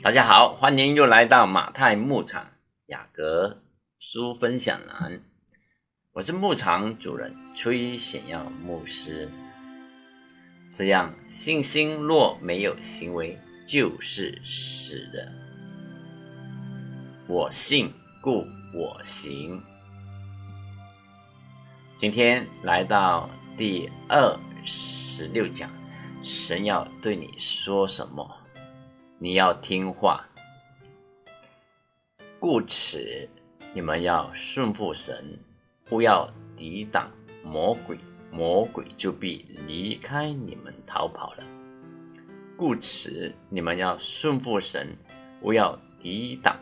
大家好，欢迎又来到马太牧场雅各书分享栏。我是牧场主人崔显耀牧师。这样，信心若没有行为，就是死的。我信，故我行。今天来到第二十六讲，神要对你说什么？你要听话，故此你们要顺服神，不要抵挡魔鬼，魔鬼就必离开你们逃跑了。故此你们要顺服神，不要抵挡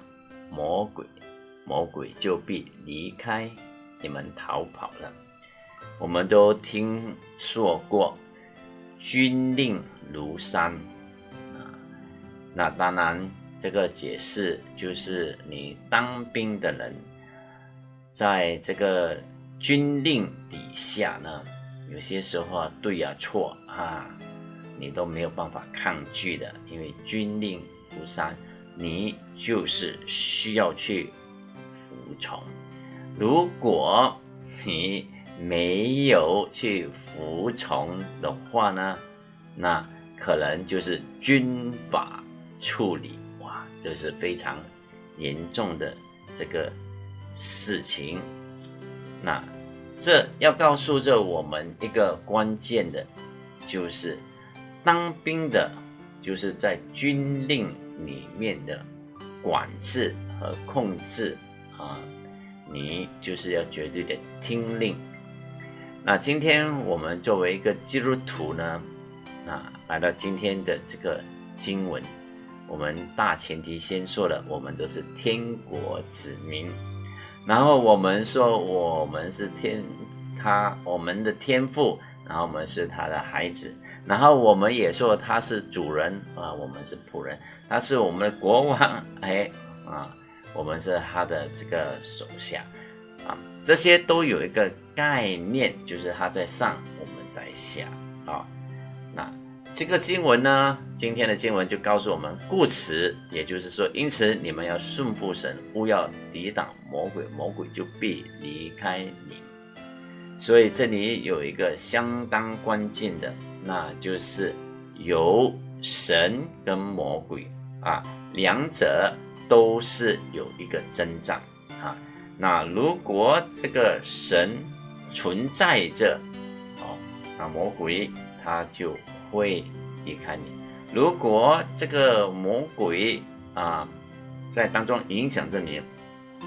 魔鬼，魔鬼就必离开你们逃跑了。我们都听说过，军令如山。那当然，这个解释就是你当兵的人，在这个军令底下呢，有些时候啊，对呀错啊，你都没有办法抗拒的，因为军令如山，你就是需要去服从。如果你没有去服从的话呢，那可能就是军法。处理哇，这是非常严重的这个事情。那这要告诉着我们一个关键的，就是当兵的，就是在军令里面的管制和控制啊，你就是要绝对的听令。那今天我们作为一个基督徒呢，啊，来到今天的这个经文。我们大前提先说了，我们都是天国子民，然后我们说我们是天他我们的天父，然后我们是他的孩子，然后我们也说他是主人啊，我们是仆人，他是我们的国王，哎啊，我们是他的这个手下啊，这些都有一个概念，就是他在上，我们在下啊。这个经文呢，今天的经文就告诉我们，故此，也就是说，因此你们要顺服神，不要抵挡魔鬼，魔鬼就必离开你。所以这里有一个相当关键的，那就是有神跟魔鬼啊，两者都是有一个增长啊。那如果这个神存在着，哦，那魔鬼他就。会离开你。如果这个魔鬼啊在当中影响着你，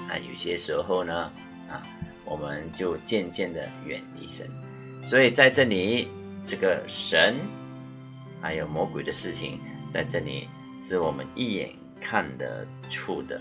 啊，有些时候呢，啊，我们就渐渐的远离神。所以在这里，这个神还有魔鬼的事情，在这里是我们一眼看得出的。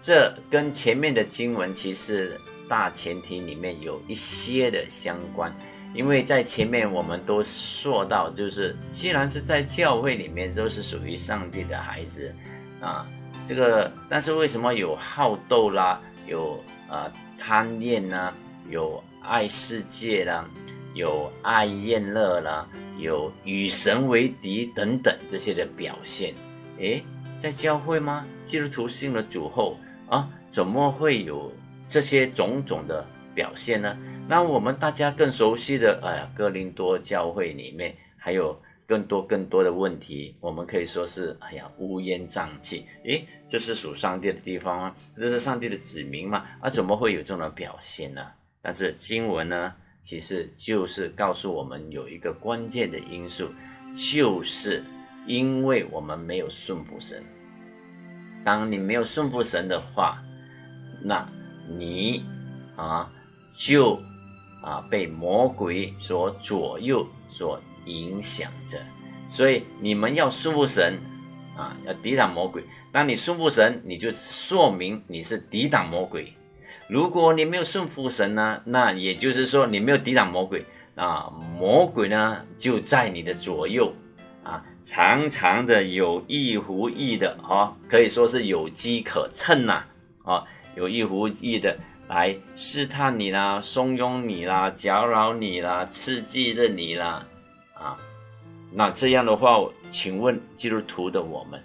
这跟前面的经文其实大前提里面有一些的相关。因为在前面我们都说到，就是既然是在教会里面都是属于上帝的孩子，啊，这个但是为什么有好斗啦，有啊贪恋呢，有爱世界啦，有爱厌乐啦，有与神为敌等等这些的表现？诶，在教会吗？基督徒信了主后啊，怎么会有这些种种的表现呢？那我们大家更熟悉的，哎呀，哥林多教会里面还有更多更多的问题，我们可以说是，哎呀，乌烟瘴气。诶，这是属上帝的地方吗？这是上帝的子民吗？啊，怎么会有这种表现呢？但是经文呢，其实就是告诉我们有一个关键的因素，就是因为我们没有顺服神。当你没有顺服神的话，那你啊就。啊，被魔鬼所左右、所影响着，所以你们要顺服神啊，要抵挡魔鬼。当你顺服神，你就说明你是抵挡魔鬼。如果你没有顺服神呢，那也就是说你没有抵挡魔鬼啊，魔鬼呢就在你的左右啊，常常的有意无意的啊，可以说是有机可乘呐啊，有意无意的。来试探你啦，怂恿你啦，搅扰你啦，刺激着你啦，啊，那这样的话，请问基督徒的我们，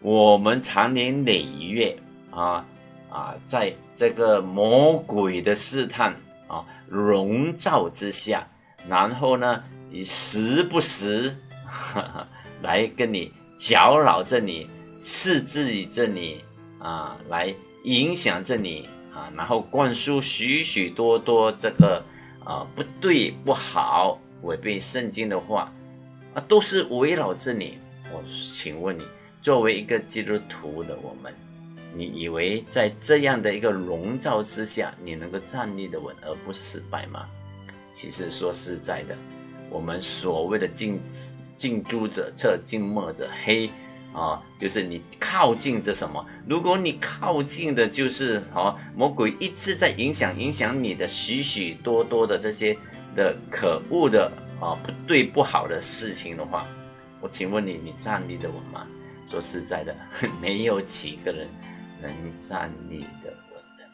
我们长年累月啊啊，在这个魔鬼的试探啊笼罩之下，然后呢，你时不时 来跟你搅扰着你，刺激着你啊，来影响着你啊，然后灌输许许多多这个啊不对不好。违背圣经的话，啊，都是围绕着你。我请问你，作为一个基督徒的我们，你以为在这样的一个笼罩之下，你能够站立的稳而不失败吗？其实说实在的，我们所谓的近近朱者赤，近墨者黑啊，就是你靠近着什么？如果你靠近的就是啊，魔鬼一直在影响影响你的许许多多的这些。的可恶的啊，不对不好的事情的话，我请问你，你站立的稳吗？说实在的，没有几个人能站立的稳的。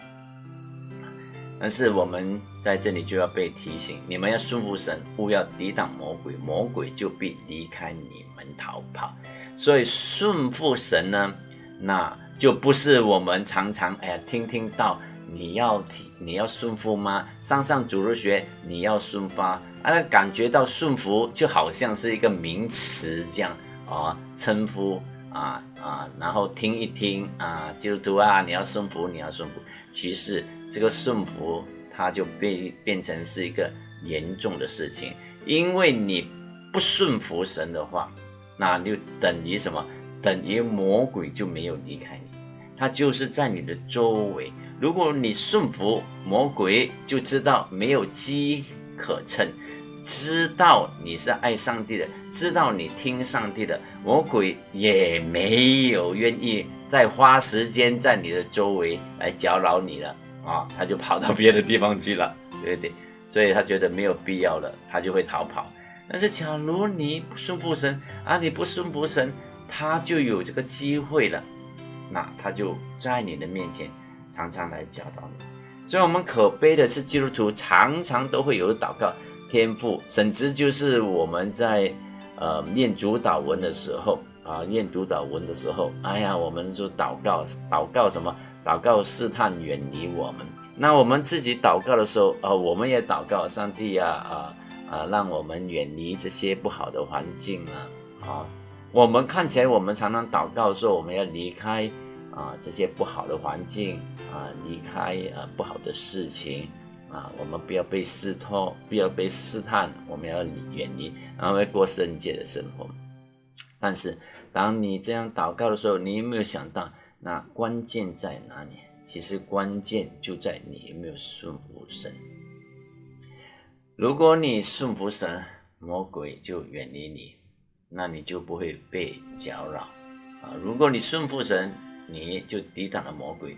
但是我们在这里就要被提醒，你们要顺服神，勿要抵挡魔鬼，魔鬼就必离开你们逃跑。所以顺服神呢，那就不是我们常常哎呀听听到。你要听，你要顺服吗？上上主日学，你要顺发啊？感觉到顺服就好像是一个名词这样啊，称呼啊啊，然后听一听啊，基督徒啊，你要顺服，你要顺服。其实这个顺服，它就变变成是一个严重的事情，因为你不顺服神的话，那就等于什么？等于魔鬼就没有离开你，他就是在你的周围。如果你顺服魔鬼，就知道没有机可乘，知道你是爱上帝的，知道你听上帝的，魔鬼也没有愿意再花时间在你的周围来搅扰你了啊，他就跑到别的地方去了，对不对？所以他觉得没有必要了，他就会逃跑。但是假如你不顺服神啊，你不顺服神，他就有这个机会了，那他就在你的面前。常常来教导你，所以我们可悲的是，基督徒常常都会有祷告天赋，甚至就是我们在呃念主导文的时候啊，念主导文的时候，哎呀，我们说祷告，祷告什么？祷告试探远离我们。那我们自己祷告的时候啊，我们也祷告上帝呀啊啊，让我们远离这些不好的环境啊啊。我们看起来，我们常常祷告说，我们要离开。啊，这些不好的环境啊，离开啊不好的事情啊，我们不要被试探，不要被试探，我们要远离，然后过圣洁的生活。但是，当你这样祷告的时候，你有没有想到，那关键在哪里？其实关键就在你有没有顺服神。如果你顺服神，魔鬼就远离你，那你就不会被搅扰啊。如果你顺服神，你就抵挡了魔鬼，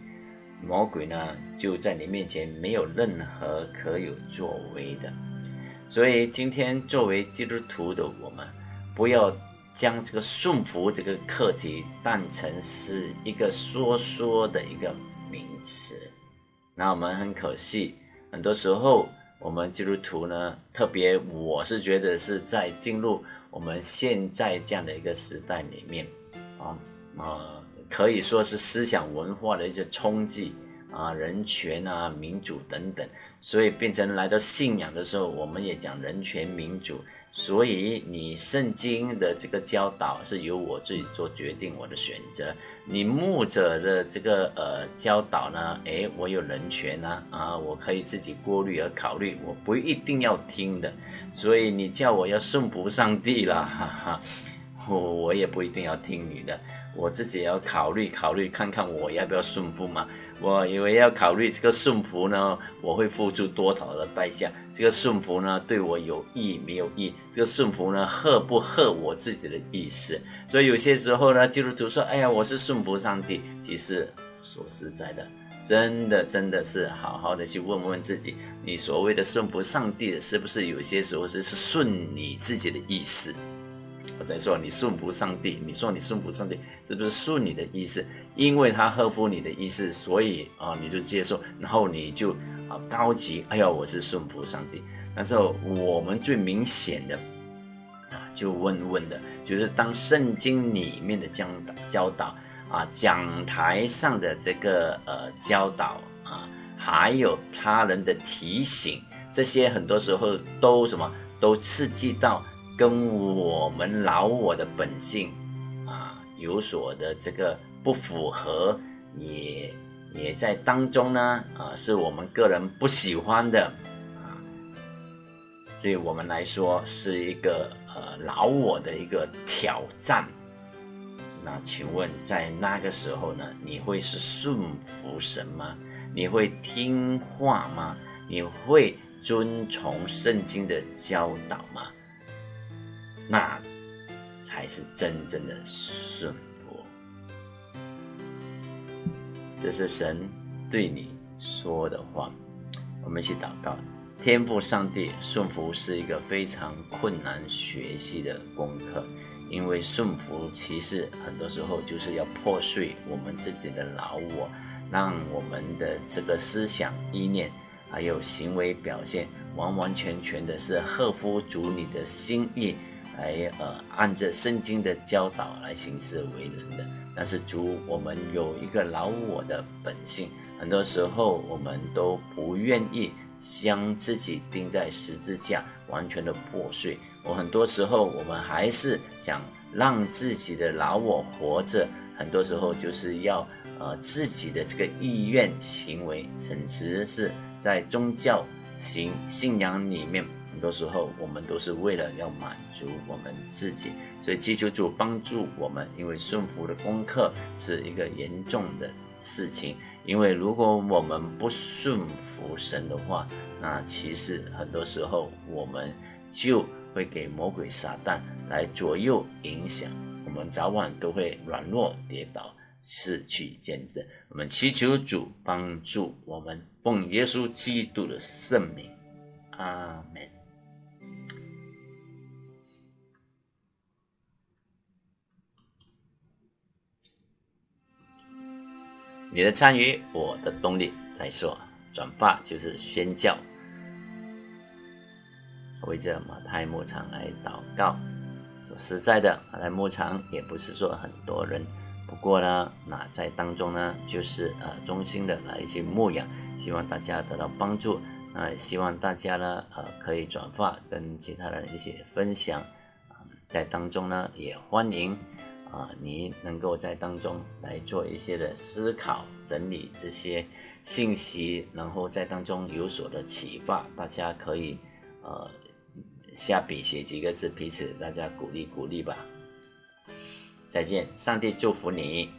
魔鬼呢就在你面前没有任何可有作为的。所以今天作为基督徒的我们，不要将这个顺服这个课题当成是一个说说的一个名词。那我们很可惜，很多时候我们基督徒呢，特别我是觉得是在进入我们现在这样的一个时代里面，啊啊。可以说是思想文化的一些冲击啊，人权啊、民主等等，所以变成来到信仰的时候，我们也讲人权、民主。所以你圣经的这个教导是由我自己做决定，我的选择。你牧者的这个呃教导呢，诶，我有人权呢，啊，我可以自己过滤而考虑，我不一定要听的。所以你叫我要顺服上帝了，哈哈，我我也不一定要听你的。我自己也要考虑考虑，看看我要不要顺服嘛。我以为要考虑这个顺服呢，我会付出多少的代价？这个顺服呢，对我有益没有益？这个顺服呢，合不合我自己的意思？所以有些时候呢，基督徒说：“哎呀，我是顺服上帝。”其实说实在的，真的真的是好好的去问问自己，你所谓的顺服上帝，是不是有些时候是是顺你自己的意思？我在说你顺服上帝，你说你顺服上帝，是不是顺你的意思？因为他合乎你的意思，所以啊，你就接受，然后你就啊高级，哎呀，我是顺服上帝。但是我们最明显的啊，就问问的，就是当圣经里面的教导教导啊，讲台上的这个呃教导啊，还有他人的提醒，这些很多时候都什么都刺激到跟我们老我的本性啊有所的这个不符合，也也在当中呢啊，是我们个人不喜欢的啊。对我们来说是一个呃老我的一个挑战。那请问在那个时候呢，你会是顺服神吗？你会听话吗？你会遵从圣经的教导吗？那才是真正的顺服。这是神对你说的话。我们一起祷告。天赋上帝顺服是一个非常困难学习的功课，因为顺服其实很多时候就是要破碎我们自己的老我，让我们的这个思想意念还有行为表现完完全全的是合乎主你的心意，来呃按着圣经的教导来行事为人的。但是主，我们有一个老我的本性，很多时候我们都不愿意。将自己钉在十字架，完全的破碎。我很多时候，我们还是想让自己的老我活着。很多时候，就是要呃自己的这个意愿行为，甚至是在宗教行信仰里面，多时候我们都是为了要满足我们自己。所以，祈求主帮助我们，因为顺服的功课是一个严重的事情。因为如果我们不顺服神的话，那其实很多时候我们就会给魔鬼撒旦来左右影响，我们早晚都会软弱跌倒，失去见证。我们祈求主帮助我们，奉耶稣基督的圣名，阿门。你的参与，我的动力。再说，转发就是宣教。为这马太牧场来祷告。说实在的，马太牧场也不是说很多人，不过呢，那在当中呢，就是呃衷心的来一些牧养，希望大家得到帮助。那希望大家呢，呃可以转发跟其他人一起分享。在当中呢，也欢迎。啊，你能够在当中来做一些的思考、整理这些信息，然后在当中有所的启发，大家可以呃下笔写几个字，彼此大家鼓励鼓励吧。再见，上帝祝福你。